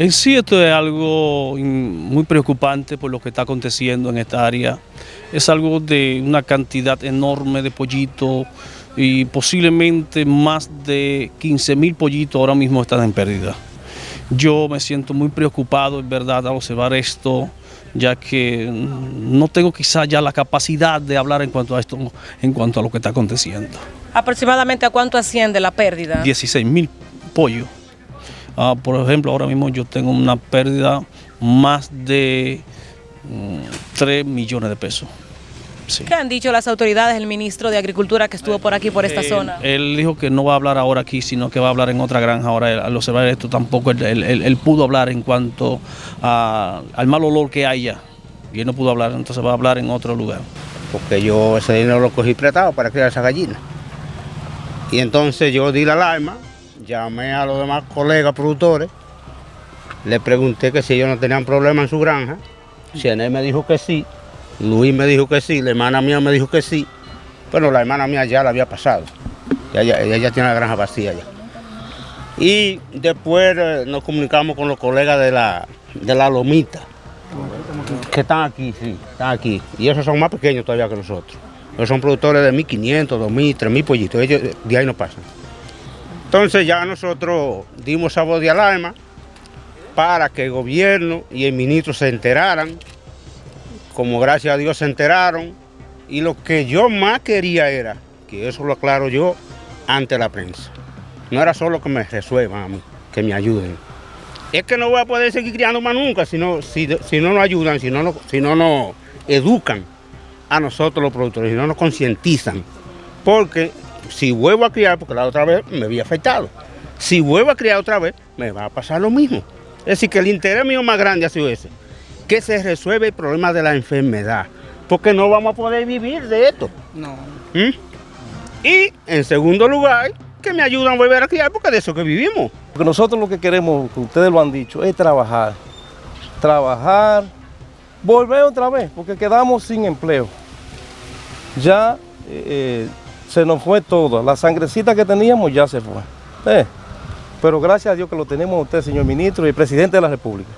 En sí esto es algo muy preocupante por lo que está aconteciendo en esta área. Es algo de una cantidad enorme de pollitos y posiblemente más de 15 mil pollitos ahora mismo están en pérdida. Yo me siento muy preocupado en verdad al observar esto, ya que no tengo quizá ya la capacidad de hablar en cuanto a esto, en cuanto a lo que está aconteciendo. ¿Aproximadamente a cuánto asciende la pérdida? 16 mil pollos. Ah, por ejemplo, ahora mismo yo tengo una pérdida más de 3 mm, millones de pesos. ¿Qué han dicho las autoridades, el ministro de Agricultura que estuvo por aquí, por esta zona? Él dijo que no va a hablar ahora aquí, sino que va a hablar en otra granja. Ahora, al observar esto, tampoco él, pudo hablar en cuanto al mal olor que haya. Y él no pudo hablar, entonces va a hablar en otro lugar. Porque yo ese dinero lo cogí prestado para criar esa gallina. Y entonces yo di la alarma llamé a los demás colegas productores, le pregunté que si ellos no tenían problema en su granja, él me dijo que sí, Luis me dijo que sí, la hermana mía me dijo que sí, pero la hermana mía ya la había pasado, ella, ya tiene la granja vacía ya. Y después eh, nos comunicamos con los colegas de la, de la Lomita, que están aquí, sí, están aquí, y esos son más pequeños todavía que nosotros. Ellos son productores de 1.500, 2.000, 3.000 pollitos, ellos de ahí no pasan. Entonces ya nosotros dimos a voz de alarma para que el gobierno y el ministro se enteraran, como gracias a Dios se enteraron, y lo que yo más quería era, que eso lo aclaro yo ante la prensa, no era solo que me resuelvan que me ayuden. Es que no voy a poder seguir criando más nunca si no, si, no nos ayudan, si no, si no nos educan a nosotros los productores, si no nos concientizan. Porque si vuelvo a criar, porque la otra vez me había afectado, si vuelvo a criar otra vez, me va a pasar lo mismo. Es decir, que el interés mío más grande ha sido ese, que se resuelve el problema de la enfermedad, porque no vamos a poder vivir de esto. No. ¿Mm? Y en segundo lugar, que me ayudan a volver a criar, porque de eso que vivimos. Porque nosotros lo que queremos, que ustedes lo han dicho, es trabajar. Trabajar, volver otra vez, porque quedamos sin empleo. Ya eh, se nos fue todo. La sangrecita que teníamos ya se fue. Eh, pero gracias a Dios que lo tenemos usted, señor ministro y presidente de la República.